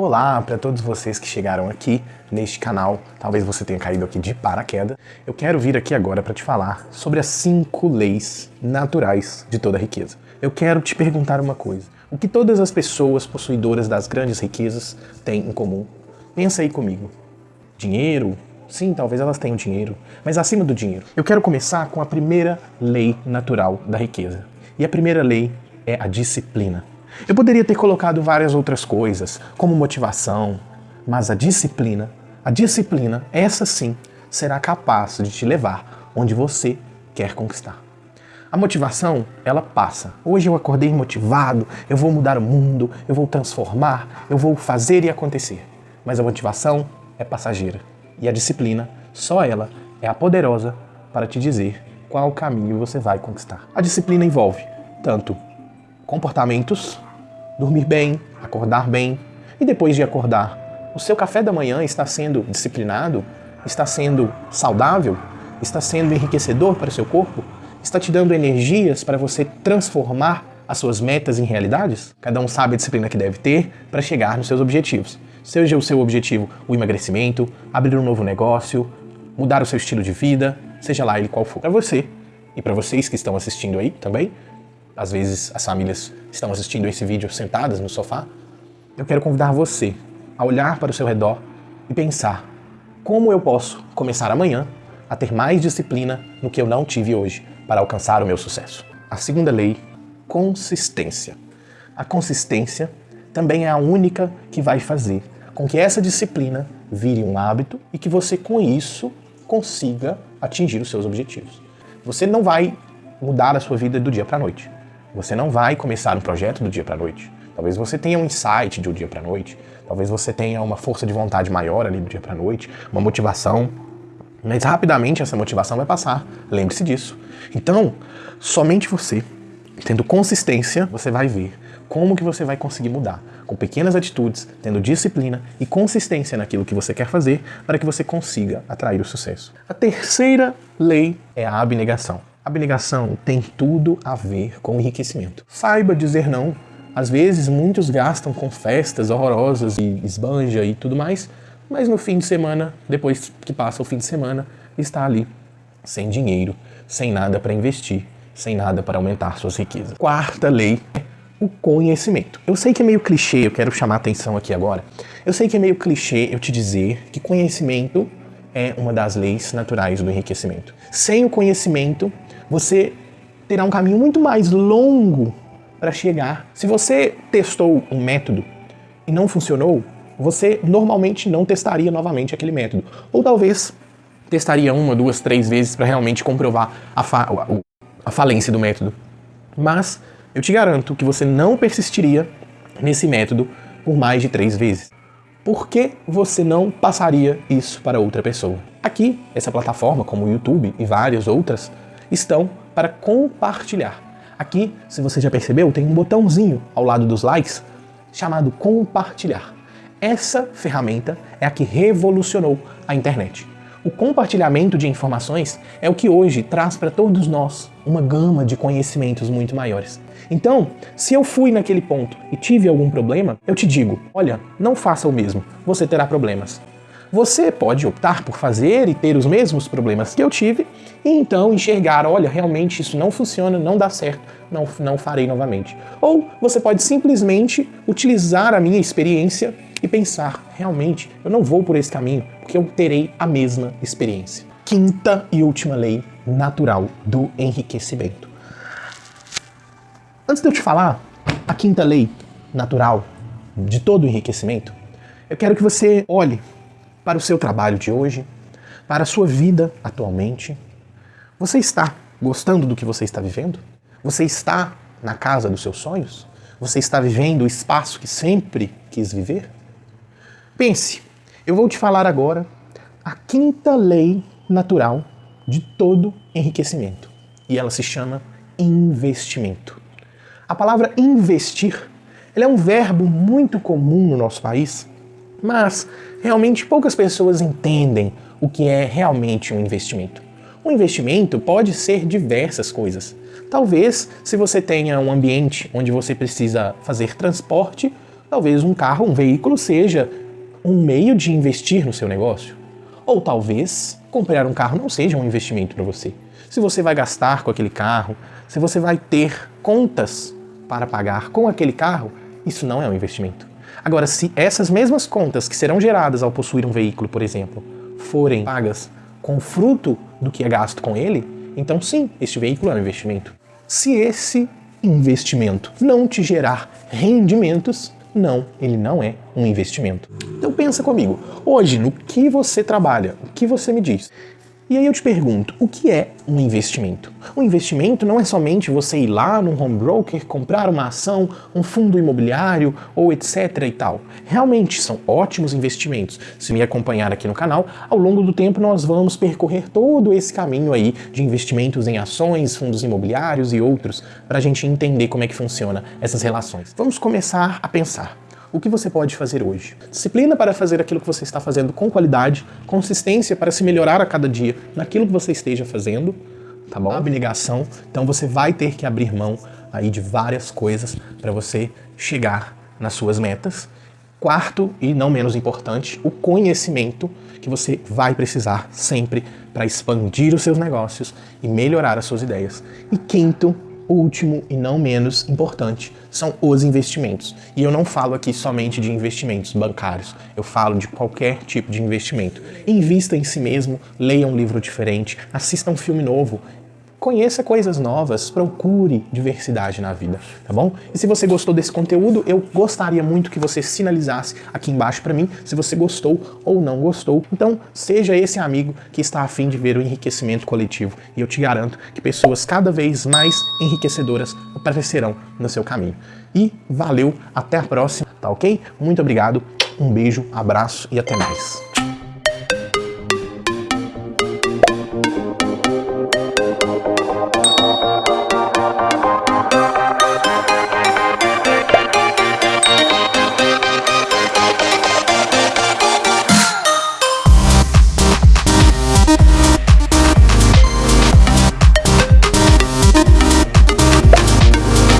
Olá para todos vocês que chegaram aqui neste canal, talvez você tenha caído aqui de paraquedas. Eu quero vir aqui agora para te falar sobre as cinco leis naturais de toda riqueza. Eu quero te perguntar uma coisa. O que todas as pessoas possuidoras das grandes riquezas têm em comum? Pensa aí comigo. Dinheiro? Sim, talvez elas tenham dinheiro, mas acima do dinheiro. Eu quero começar com a primeira lei natural da riqueza. E a primeira lei é a disciplina. Eu poderia ter colocado várias outras coisas, como motivação, mas a disciplina, a disciplina, essa sim, será capaz de te levar onde você quer conquistar. A motivação, ela passa. Hoje eu acordei motivado, eu vou mudar o mundo, eu vou transformar, eu vou fazer e acontecer. Mas a motivação é passageira. E a disciplina, só ela, é a poderosa para te dizer qual caminho você vai conquistar. A disciplina envolve tanto comportamentos dormir bem, acordar bem. E depois de acordar, o seu café da manhã está sendo disciplinado? Está sendo saudável? Está sendo enriquecedor para o seu corpo? Está te dando energias para você transformar as suas metas em realidades? Cada um sabe a disciplina que deve ter para chegar nos seus objetivos. Seja o seu objetivo o emagrecimento, abrir um novo negócio, mudar o seu estilo de vida, seja lá ele qual for. Para você e para vocês que estão assistindo aí também, às vezes as famílias estão assistindo esse vídeo sentadas no sofá, eu quero convidar você a olhar para o seu redor e pensar como eu posso começar amanhã a ter mais disciplina no que eu não tive hoje para alcançar o meu sucesso. A segunda lei, consistência. A consistência também é a única que vai fazer com que essa disciplina vire um hábito e que você com isso consiga atingir os seus objetivos. Você não vai mudar a sua vida do dia para a noite. Você não vai começar um projeto do dia para a noite. Talvez você tenha um insight de um dia para a noite, talvez você tenha uma força de vontade maior ali do dia para a noite, uma motivação, mas rapidamente essa motivação vai passar. Lembre-se disso. Então, somente você, tendo consistência, você vai ver como que você vai conseguir mudar. Com pequenas atitudes, tendo disciplina e consistência naquilo que você quer fazer para que você consiga atrair o sucesso. A terceira lei é a abnegação. Abnegação tem tudo a ver com enriquecimento. Saiba dizer não. Às vezes muitos gastam com festas horrorosas e esbanja e tudo mais, mas no fim de semana, depois que passa o fim de semana, está ali sem dinheiro, sem nada para investir, sem nada para aumentar suas riquezas. Quarta lei o conhecimento. Eu sei que é meio clichê, eu quero chamar a atenção aqui agora. Eu sei que é meio clichê eu te dizer que conhecimento é uma das leis naturais do enriquecimento. Sem o conhecimento, você terá um caminho muito mais longo para chegar. Se você testou um método e não funcionou, você normalmente não testaria novamente aquele método. Ou talvez testaria uma, duas, três vezes para realmente comprovar a, fa a falência do método. Mas eu te garanto que você não persistiria nesse método por mais de três vezes. Por que você não passaria isso para outra pessoa? Aqui, essa plataforma, como o YouTube e várias outras, estão para compartilhar. Aqui, se você já percebeu, tem um botãozinho ao lado dos likes chamado compartilhar. Essa ferramenta é a que revolucionou a internet. O compartilhamento de informações é o que hoje traz para todos nós uma gama de conhecimentos muito maiores. Então, se eu fui naquele ponto e tive algum problema, eu te digo, olha, não faça o mesmo, você terá problemas. Você pode optar por fazer e ter os mesmos problemas que eu tive e então enxergar, olha, realmente isso não funciona, não dá certo, não, não farei novamente. Ou você pode simplesmente utilizar a minha experiência e pensar, realmente, eu não vou por esse caminho, porque eu terei a mesma experiência. Quinta e última lei natural do enriquecimento. Antes de eu te falar a quinta lei natural de todo o enriquecimento, eu quero que você olhe para o seu trabalho de hoje, para a sua vida atualmente? Você está gostando do que você está vivendo? Você está na casa dos seus sonhos? Você está vivendo o espaço que sempre quis viver? Pense, eu vou te falar agora a quinta lei natural de todo enriquecimento. E ela se chama investimento. A palavra investir é um verbo muito comum no nosso país mas realmente poucas pessoas entendem o que é realmente um investimento. Um investimento pode ser diversas coisas. Talvez, se você tenha um ambiente onde você precisa fazer transporte, Talvez um carro, um veículo seja um meio de investir no seu negócio. Ou talvez comprar um carro não seja um investimento para você. Se você vai gastar com aquele carro, se você vai ter contas para pagar com aquele carro, isso não é um investimento. Agora, se essas mesmas contas que serão geradas ao possuir um veículo, por exemplo, forem pagas com fruto do que é gasto com ele, então sim, este veículo é um investimento. Se esse investimento não te gerar rendimentos, não, ele não é um investimento. Então pensa comigo, hoje no que você trabalha, o que você me diz? E aí eu te pergunto, o que é um investimento? Um investimento não é somente você ir lá num home broker, comprar uma ação, um fundo imobiliário ou etc e tal. Realmente são ótimos investimentos. Se me acompanhar aqui no canal, ao longo do tempo nós vamos percorrer todo esse caminho aí de investimentos em ações, fundos imobiliários e outros, para a gente entender como é que funciona essas relações. Vamos começar a pensar o que você pode fazer hoje. Disciplina para fazer aquilo que você está fazendo com qualidade, consistência para se melhorar a cada dia naquilo que você esteja fazendo, tá bom? Abnegação, então você vai ter que abrir mão aí de várias coisas para você chegar nas suas metas. Quarto, e não menos importante, o conhecimento que você vai precisar sempre para expandir os seus negócios e melhorar as suas ideias. E quinto, último e não menos importante são os investimentos. E eu não falo aqui somente de investimentos bancários, eu falo de qualquer tipo de investimento. Invista em si mesmo, leia um livro diferente, assista um filme novo, Conheça coisas novas, procure diversidade na vida, tá bom? E se você gostou desse conteúdo, eu gostaria muito que você sinalizasse aqui embaixo para mim se você gostou ou não gostou. Então, seja esse amigo que está afim de ver o enriquecimento coletivo. E eu te garanto que pessoas cada vez mais enriquecedoras aparecerão no seu caminho. E valeu, até a próxima, tá ok? Muito obrigado, um beijo, abraço e até mais.